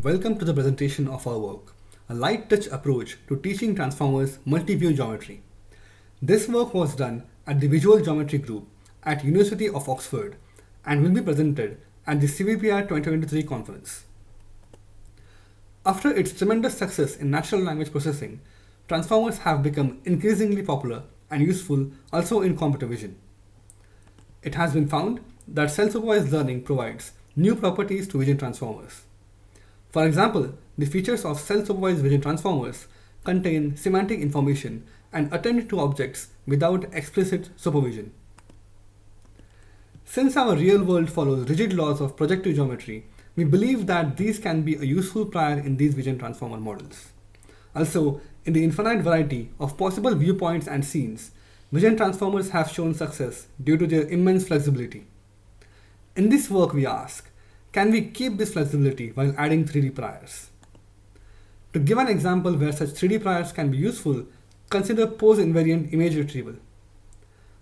Welcome to the presentation of our work, a light touch approach to teaching Transformers multi-view geometry. This work was done at the Visual Geometry Group at University of Oxford and will be presented at the CVPR 2023 conference. After its tremendous success in natural language processing, transformers have become increasingly popular and useful also in computer vision. It has been found that self-supervised learning provides new properties to vision transformers. For example, the features of self-supervised vision transformers contain semantic information and attend to objects without explicit supervision. Since our real world follows rigid laws of projective geometry, we believe that these can be a useful prior in these vision transformer models. Also, in the infinite variety of possible viewpoints and scenes, vision transformers have shown success due to their immense flexibility. In this work we ask, can we keep this flexibility while adding 3D priors? To give an example where such 3D priors can be useful, consider pose invariant image retrieval.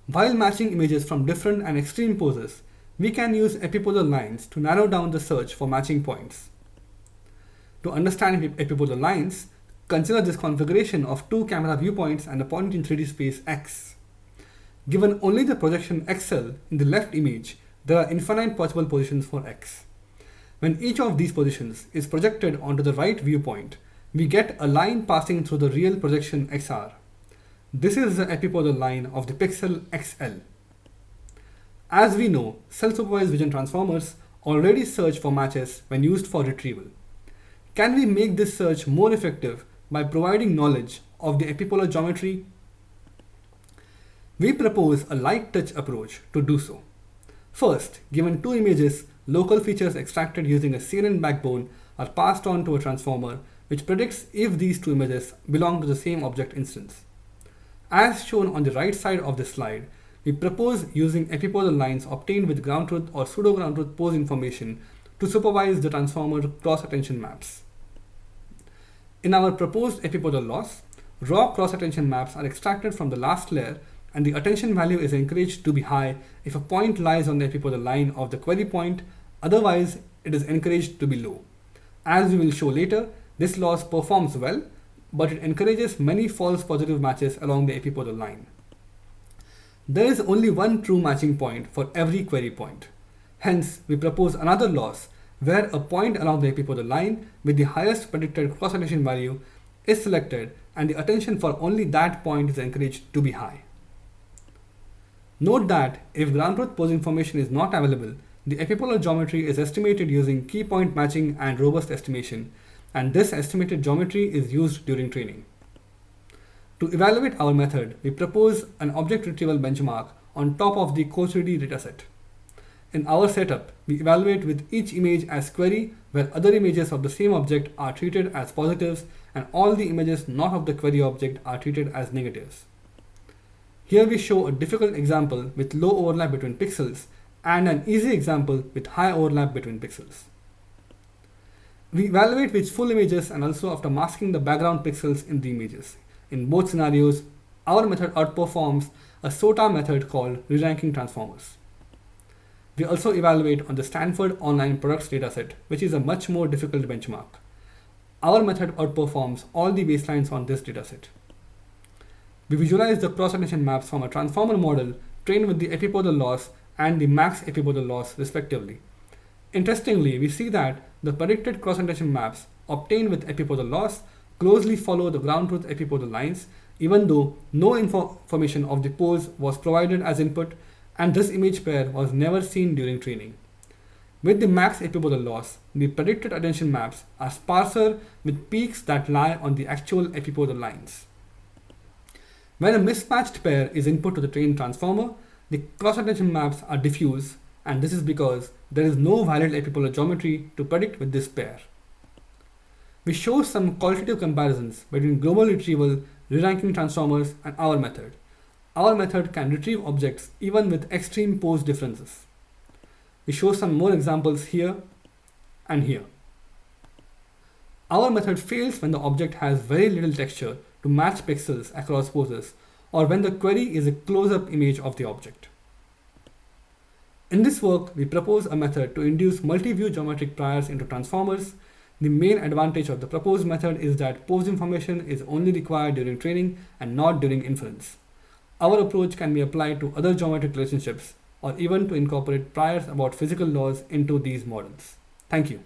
While matching images from different and extreme poses, we can use epipolar lines to narrow down the search for matching points. To understand epipolar lines, consider this configuration of two camera viewpoints and a point in 3D space X. Given only the projection XL in the left image, there are infinite possible positions for X. When each of these positions is projected onto the right viewpoint, we get a line passing through the real projection XR. This is the epipolar line of the pixel XL. As we know, self-supervised vision transformers already search for matches when used for retrieval. Can we make this search more effective by providing knowledge of the epipolar geometry? We propose a light touch approach to do so. First, given two images, local features extracted using a CNN backbone are passed on to a transformer which predicts if these two images belong to the same object instance. As shown on the right side of the slide, we propose using epipolar lines obtained with ground truth or pseudo ground truth pose information to supervise the transformer cross attention maps. In our proposed epipolar loss, raw cross attention maps are extracted from the last layer and the attention value is encouraged to be high if a point lies on the epipolar line of the query point, otherwise it is encouraged to be low. As we will show later, this loss performs well but it encourages many false positive matches along the epipolar line. There is only one true matching point for every query point. Hence, we propose another loss where a point along the epipolar line with the highest predicted cross-attention value is selected and the attention for only that point is encouraged to be high. Note that if ground truth pose information is not available, the epipolar geometry is estimated using key point matching and robust estimation, and this estimated geometry is used during training. To evaluate our method, we propose an object retrieval benchmark on top of the CO3D dataset. In our setup, we evaluate with each image as query where other images of the same object are treated as positives and all the images not of the query object are treated as negatives. Here we show a difficult example with low overlap between pixels and an easy example with high overlap between pixels. We evaluate with full images and also after masking the background pixels in the images. In both scenarios, our method outperforms a SOTA method called re-ranking transformers. We also evaluate on the Stanford Online Products dataset, which is a much more difficult benchmark. Our method outperforms all the baselines on this dataset. We visualize the cross-attention maps from a transformer model trained with the epipolar loss and the max epipolar loss respectively. Interestingly, we see that the predicted cross-attention maps obtained with epipolar loss closely follow the ground truth epipolar lines, even though no information of the pose was provided as input and this image pair was never seen during training. With the max epipolar loss, the predicted attention maps are sparser with peaks that lie on the actual epipolar lines. When a mismatched pair is input to the trained transformer, the cross-attention maps are diffuse and this is because there is no valid epipolar geometry to predict with this pair. We show some qualitative comparisons between global retrieval, re-ranking transformers and our method. Our method can retrieve objects even with extreme pose differences. We show some more examples here and here. Our method fails when the object has very little texture to match pixels across poses or when the query is a close-up image of the object. In this work, we propose a method to induce multi-view geometric priors into transformers The main advantage of the proposed method is that pose information is only required during training and not during inference. Our approach can be applied to other geometric relationships or even to incorporate priors about physical laws into these models. Thank you.